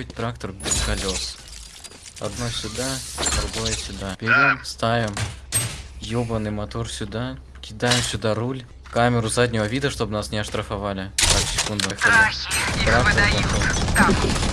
быть трактор без колес. Одно сюда, другое сюда. Берем, ставим ёбаный мотор сюда, кидаем сюда руль, камеру заднего вида, чтобы нас не оштрафовали. Так, секунду. Трактор.